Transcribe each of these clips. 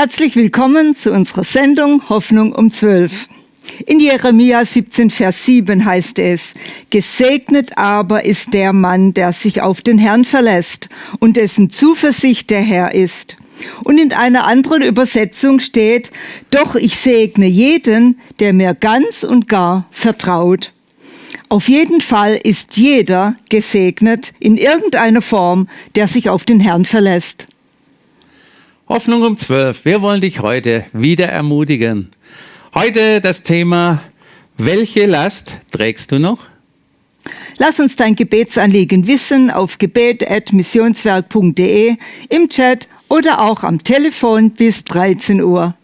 Herzlich willkommen zu unserer Sendung Hoffnung um 12. In Jeremia 17, Vers 7 heißt es, Gesegnet aber ist der Mann, der sich auf den Herrn verlässt und dessen Zuversicht der Herr ist. Und in einer anderen Übersetzung steht, Doch ich segne jeden, der mir ganz und gar vertraut. Auf jeden Fall ist jeder gesegnet in irgendeiner Form, der sich auf den Herrn verlässt. Hoffnung um 12. Wir wollen dich heute wieder ermutigen. Heute das Thema, welche Last trägst du noch? Lass uns dein Gebetsanliegen wissen auf gebet.missionswerk.de, im Chat oder auch am Telefon bis 13 Uhr.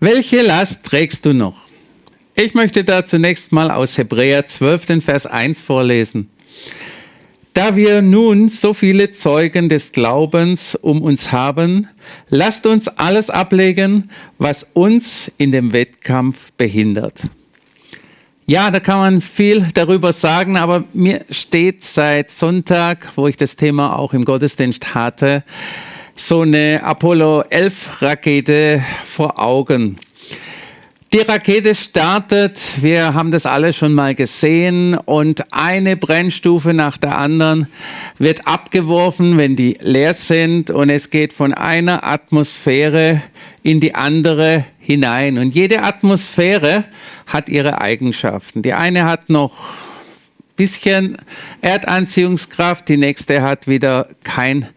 Welche Last trägst du noch? Ich möchte da zunächst mal aus Hebräer 12, den Vers 1 vorlesen. Da wir nun so viele Zeugen des Glaubens um uns haben, lasst uns alles ablegen, was uns in dem Wettkampf behindert. Ja, da kann man viel darüber sagen, aber mir steht seit Sonntag, wo ich das Thema auch im Gottesdienst hatte, so eine Apollo 11 Rakete vor Augen. Die Rakete startet, wir haben das alle schon mal gesehen und eine Brennstufe nach der anderen wird abgeworfen, wenn die leer sind und es geht von einer Atmosphäre in die andere hinein. Und jede Atmosphäre hat ihre Eigenschaften. Die eine hat noch bisschen Erdanziehungskraft, die nächste hat wieder kein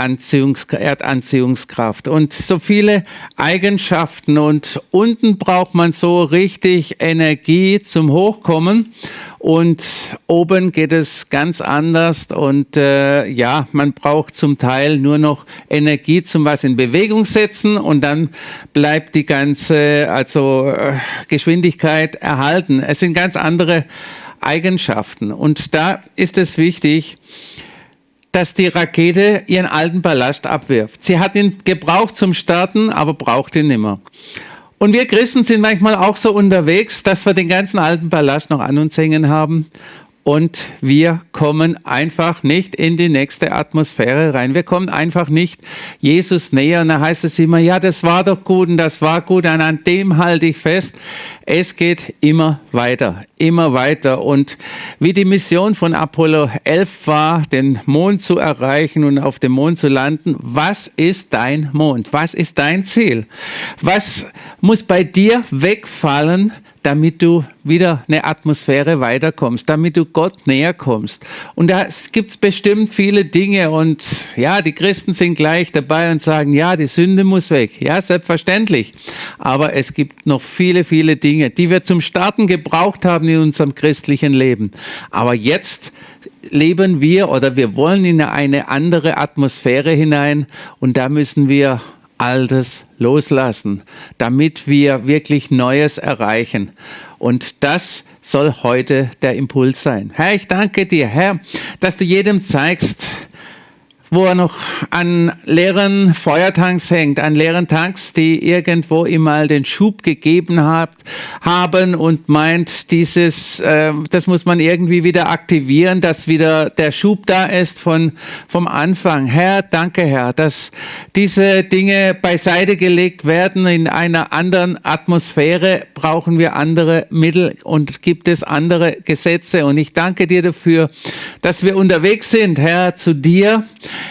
Anziehungs Erdanziehungskraft. Und so viele Eigenschaften. Und unten braucht man so richtig Energie zum Hochkommen. Und oben geht es ganz anders. Und äh, ja, man braucht zum Teil nur noch Energie zum was in Bewegung setzen. Und dann bleibt die ganze also äh, Geschwindigkeit erhalten. Es sind ganz andere Eigenschaften. Und da ist es wichtig, dass die Rakete ihren alten Ballast abwirft. Sie hat ihn gebraucht zum Starten, aber braucht ihn nimmer. Und wir Christen sind manchmal auch so unterwegs, dass wir den ganzen alten Ballast noch an uns hängen haben und wir kommen einfach nicht in die nächste Atmosphäre rein. Wir kommen einfach nicht Jesus näher. Und da heißt es immer, ja, das war doch gut und das war gut und an dem halte ich fest. Es geht immer weiter, immer weiter. Und wie die Mission von Apollo 11 war, den Mond zu erreichen und auf dem Mond zu landen, was ist dein Mond? Was ist dein Ziel? Was muss bei dir wegfallen, damit du wieder eine Atmosphäre weiterkommst, damit du Gott näher kommst. Und da gibt's bestimmt viele Dinge und ja, die Christen sind gleich dabei und sagen, ja, die Sünde muss weg. Ja, selbstverständlich. Aber es gibt noch viele, viele Dinge, die wir zum Starten gebraucht haben in unserem christlichen Leben. Aber jetzt leben wir oder wir wollen in eine andere Atmosphäre hinein und da müssen wir Altes loslassen, damit wir wirklich Neues erreichen. Und das soll heute der Impuls sein. Herr, ich danke dir, Herr, dass du jedem zeigst, wo er noch an leeren Feuertanks hängt, an leeren Tanks, die irgendwo ihm mal den Schub gegeben hat, haben und meint, dieses, äh, das muss man irgendwie wieder aktivieren, dass wieder der Schub da ist von, vom Anfang. Herr, danke Herr, dass diese Dinge beiseite gelegt werden. In einer anderen Atmosphäre brauchen wir andere Mittel und gibt es andere Gesetze. Und ich danke dir dafür, dass wir unterwegs sind, Herr, zu dir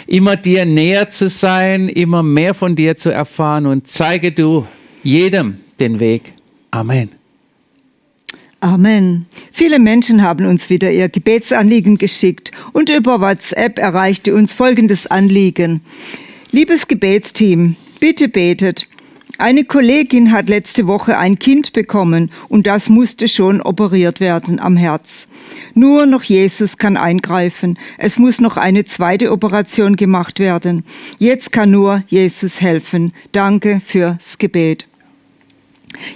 immer dir näher zu sein, immer mehr von dir zu erfahren und zeige du jedem den Weg. Amen. Amen. Viele Menschen haben uns wieder ihr Gebetsanliegen geschickt und über WhatsApp erreichte uns folgendes Anliegen. Liebes Gebetsteam, bitte betet. Eine Kollegin hat letzte Woche ein Kind bekommen und das musste schon operiert werden am Herz. Nur noch Jesus kann eingreifen. Es muss noch eine zweite Operation gemacht werden. Jetzt kann nur Jesus helfen. Danke fürs Gebet.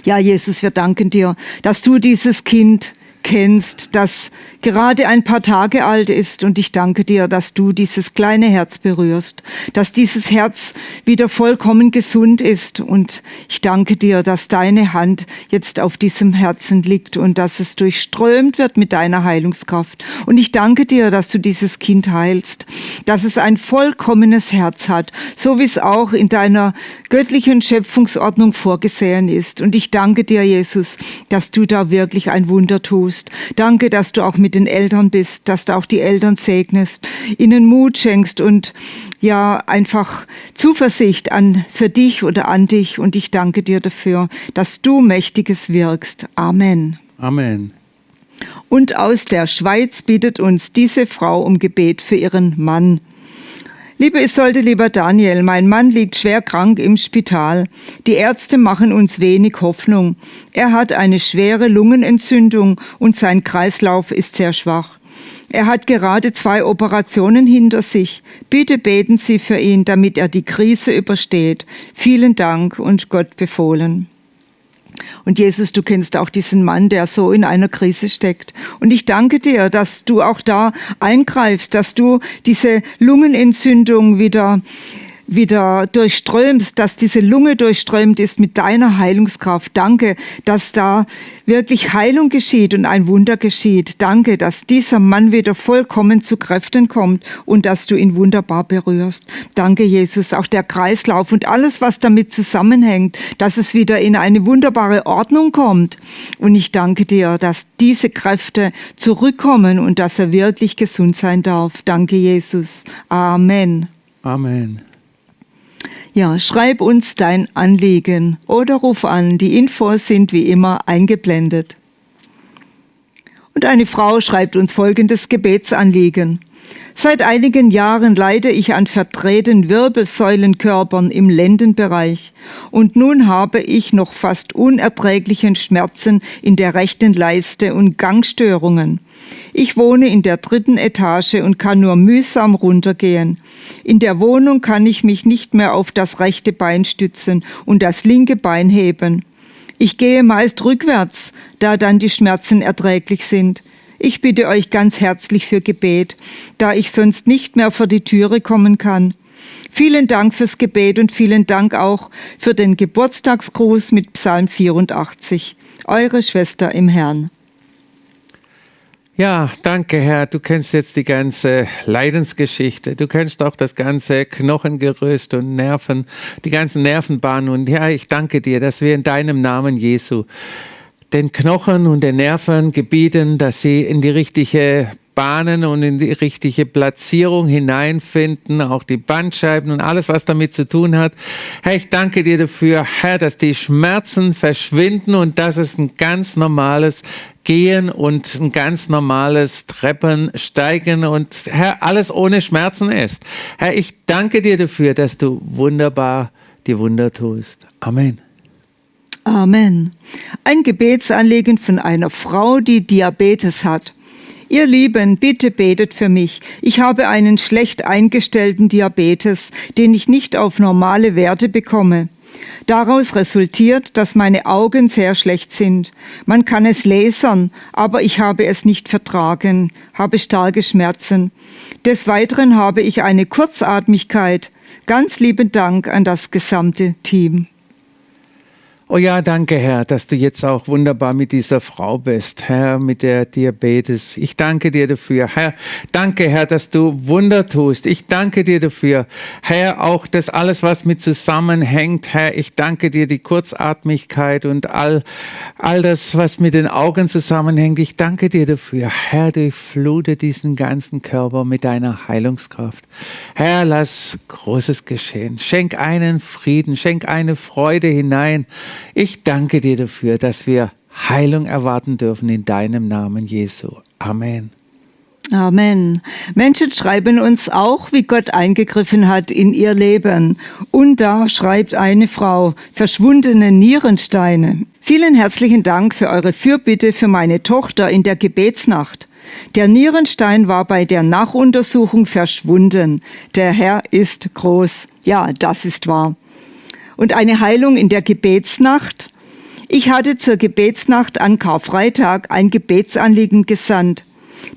Ja, Jesus, wir danken dir, dass du dieses Kind kennst, das gerade ein paar Tage alt ist. Und ich danke dir, dass du dieses kleine Herz berührst, dass dieses Herz wieder vollkommen gesund ist. Und ich danke dir, dass deine Hand jetzt auf diesem Herzen liegt und dass es durchströmt wird mit deiner Heilungskraft. Und ich danke dir, dass du dieses Kind heilst, dass es ein vollkommenes Herz hat, so wie es auch in deiner göttlichen Schöpfungsordnung vorgesehen ist. Und ich danke dir, Jesus, dass du da wirklich ein Wunder tust. Danke, dass du auch mit den Eltern bist, dass du auch die Eltern segnest, ihnen Mut schenkst und ja, einfach Zuversicht an, für dich oder an dich. Und ich danke dir dafür, dass du Mächtiges wirkst. Amen. Amen. Und aus der Schweiz bittet uns diese Frau um Gebet für ihren Mann. Liebe Isolde, lieber Daniel, mein Mann liegt schwer krank im Spital. Die Ärzte machen uns wenig Hoffnung. Er hat eine schwere Lungenentzündung und sein Kreislauf ist sehr schwach. Er hat gerade zwei Operationen hinter sich. Bitte beten Sie für ihn, damit er die Krise übersteht. Vielen Dank und Gott befohlen. Und Jesus, du kennst auch diesen Mann, der so in einer Krise steckt. Und ich danke dir, dass du auch da eingreifst, dass du diese Lungenentzündung wieder wieder durchströmst, dass diese Lunge durchströmt ist mit deiner Heilungskraft. Danke, dass da wirklich Heilung geschieht und ein Wunder geschieht. Danke, dass dieser Mann wieder vollkommen zu Kräften kommt und dass du ihn wunderbar berührst. Danke, Jesus, auch der Kreislauf und alles, was damit zusammenhängt, dass es wieder in eine wunderbare Ordnung kommt. Und ich danke dir, dass diese Kräfte zurückkommen und dass er wirklich gesund sein darf. Danke, Jesus. Amen. Amen. Ja, schreib uns dein Anliegen oder ruf an. Die Infos sind wie immer eingeblendet. Und eine Frau schreibt uns folgendes Gebetsanliegen. Seit einigen Jahren leide ich an verdrehten Wirbelsäulenkörpern im Lendenbereich und nun habe ich noch fast unerträglichen Schmerzen in der rechten Leiste und Gangstörungen. Ich wohne in der dritten Etage und kann nur mühsam runtergehen. In der Wohnung kann ich mich nicht mehr auf das rechte Bein stützen und das linke Bein heben. Ich gehe meist rückwärts, da dann die Schmerzen erträglich sind. Ich bitte euch ganz herzlich für Gebet, da ich sonst nicht mehr vor die Türe kommen kann. Vielen Dank fürs Gebet und vielen Dank auch für den Geburtstagsgruß mit Psalm 84. Eure Schwester im Herrn. Ja, danke Herr. Du kennst jetzt die ganze Leidensgeschichte. Du kennst auch das ganze Knochengerüst und Nerven, die ganzen Nervenbahnen. Und ja, ich danke dir, dass wir in deinem Namen Jesu den Knochen und den Nerven gebieten, dass sie in die richtige Bahnen und in die richtige Platzierung hineinfinden, auch die Bandscheiben und alles, was damit zu tun hat. Herr, ich danke dir dafür, Herr, dass die Schmerzen verschwinden und dass es ein ganz normales Gehen und ein ganz normales Treppensteigen und Herr, alles ohne Schmerzen ist. Herr, ich danke dir dafür, dass du wunderbar die Wunder tust. Amen. Amen. Ein Gebetsanliegen von einer Frau, die Diabetes hat. Ihr Lieben, bitte betet für mich. Ich habe einen schlecht eingestellten Diabetes, den ich nicht auf normale Werte bekomme. Daraus resultiert, dass meine Augen sehr schlecht sind. Man kann es lasern, aber ich habe es nicht vertragen, habe starke Schmerzen. Des Weiteren habe ich eine Kurzatmigkeit. Ganz lieben Dank an das gesamte Team. Oh ja, danke Herr, dass du jetzt auch wunderbar mit dieser Frau bist, Herr, mit der Diabetes. Ich danke dir dafür. Herr, danke Herr, dass du Wunder tust. Ich danke dir dafür. Herr, auch das alles, was mit zusammenhängt. Herr, ich danke dir die Kurzatmigkeit und all, all das, was mit den Augen zusammenhängt. Ich danke dir dafür. Herr, durchflute diesen ganzen Körper mit deiner Heilungskraft. Herr, lass Großes geschehen. Schenk einen Frieden, schenk eine Freude hinein. Ich danke dir dafür, dass wir Heilung erwarten dürfen in deinem Namen, Jesu. Amen. Amen. Menschen schreiben uns auch, wie Gott eingegriffen hat in ihr Leben. Und da schreibt eine Frau, verschwundene Nierensteine. Vielen herzlichen Dank für eure Fürbitte für meine Tochter in der Gebetsnacht. Der Nierenstein war bei der Nachuntersuchung verschwunden. Der Herr ist groß. Ja, das ist wahr und eine Heilung in der Gebetsnacht. Ich hatte zur Gebetsnacht an Karfreitag ein Gebetsanliegen gesandt.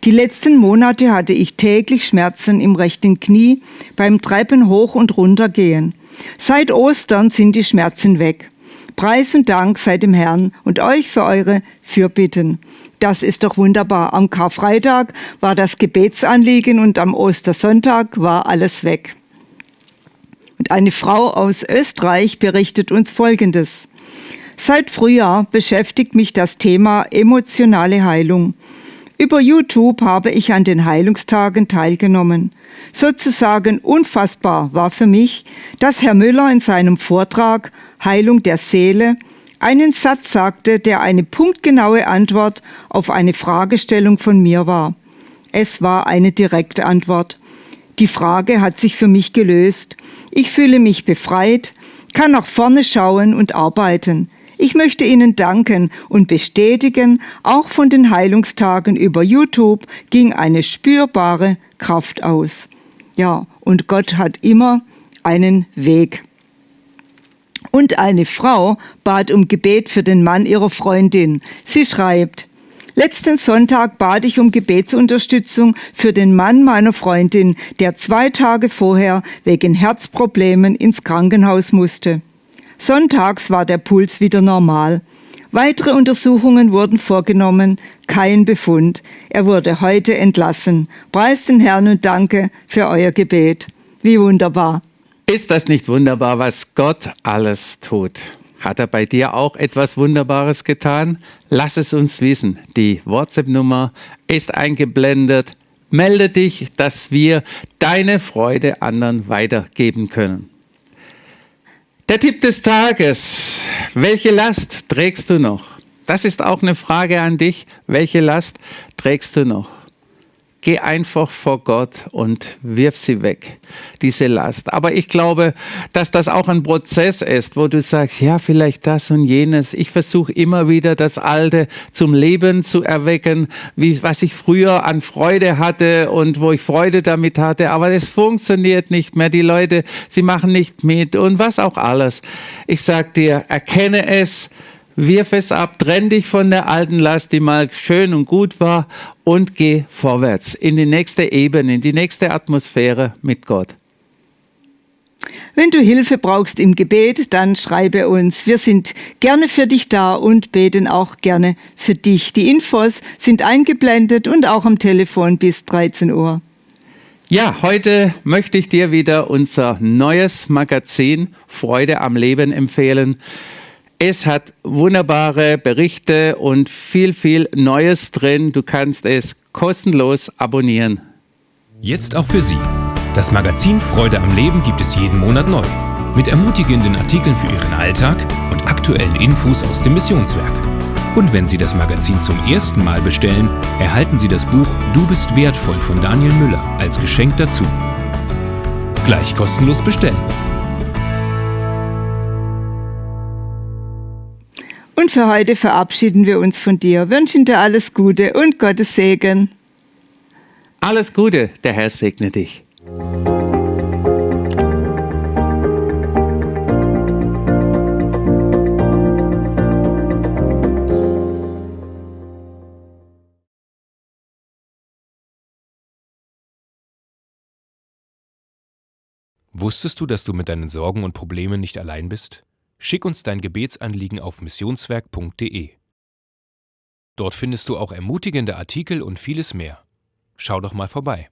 Die letzten Monate hatte ich täglich Schmerzen im rechten Knie beim Treppen hoch und runter gehen. Seit Ostern sind die Schmerzen weg. Preis und Dank sei dem Herrn und euch für eure Fürbitten. Das ist doch wunderbar. Am Karfreitag war das Gebetsanliegen und am Ostersonntag war alles weg. Eine Frau aus Österreich berichtet uns Folgendes. Seit Frühjahr beschäftigt mich das Thema emotionale Heilung. Über YouTube habe ich an den Heilungstagen teilgenommen. Sozusagen unfassbar war für mich, dass Herr Müller in seinem Vortrag Heilung der Seele einen Satz sagte, der eine punktgenaue Antwort auf eine Fragestellung von mir war. Es war eine direkte Antwort. Die Frage hat sich für mich gelöst. Ich fühle mich befreit, kann nach vorne schauen und arbeiten. Ich möchte Ihnen danken und bestätigen, auch von den Heilungstagen über YouTube ging eine spürbare Kraft aus. Ja, und Gott hat immer einen Weg. Und eine Frau bat um Gebet für den Mann ihrer Freundin. Sie schreibt, Letzten Sonntag bat ich um Gebetsunterstützung für den Mann meiner Freundin, der zwei Tage vorher wegen Herzproblemen ins Krankenhaus musste. Sonntags war der Puls wieder normal. Weitere Untersuchungen wurden vorgenommen, kein Befund. Er wurde heute entlassen. Preist den Herrn und danke für euer Gebet. Wie wunderbar. Ist das nicht wunderbar, was Gott alles tut? Hat er bei dir auch etwas Wunderbares getan? Lass es uns wissen. Die WhatsApp-Nummer ist eingeblendet. Melde dich, dass wir deine Freude anderen weitergeben können. Der Tipp des Tages. Welche Last trägst du noch? Das ist auch eine Frage an dich. Welche Last trägst du noch? Geh einfach vor Gott und wirf sie weg, diese Last. Aber ich glaube, dass das auch ein Prozess ist, wo du sagst, ja, vielleicht das und jenes. Ich versuche immer wieder das Alte zum Leben zu erwecken, wie, was ich früher an Freude hatte und wo ich Freude damit hatte. Aber es funktioniert nicht mehr. Die Leute, sie machen nicht mit und was auch alles. Ich sag dir, erkenne es, wirf es ab, trenn dich von der alten Last, die mal schön und gut war und geh vorwärts in die nächste Ebene, in die nächste Atmosphäre mit Gott. Wenn du Hilfe brauchst im Gebet, dann schreibe uns. Wir sind gerne für dich da und beten auch gerne für dich. Die Infos sind eingeblendet und auch am Telefon bis 13 Uhr. Ja, heute möchte ich dir wieder unser neues Magazin Freude am Leben empfehlen. Es hat wunderbare Berichte und viel, viel Neues drin. Du kannst es kostenlos abonnieren. Jetzt auch für Sie. Das Magazin Freude am Leben gibt es jeden Monat neu. Mit ermutigenden Artikeln für Ihren Alltag und aktuellen Infos aus dem Missionswerk. Und wenn Sie das Magazin zum ersten Mal bestellen, erhalten Sie das Buch Du bist wertvoll von Daniel Müller als Geschenk dazu. Gleich kostenlos bestellen. Und für heute verabschieden wir uns von dir, wünschen dir alles Gute und Gottes Segen. Alles Gute, der Herr segne dich. Wusstest du, dass du mit deinen Sorgen und Problemen nicht allein bist? Schick uns dein Gebetsanliegen auf missionswerk.de. Dort findest du auch ermutigende Artikel und vieles mehr. Schau doch mal vorbei.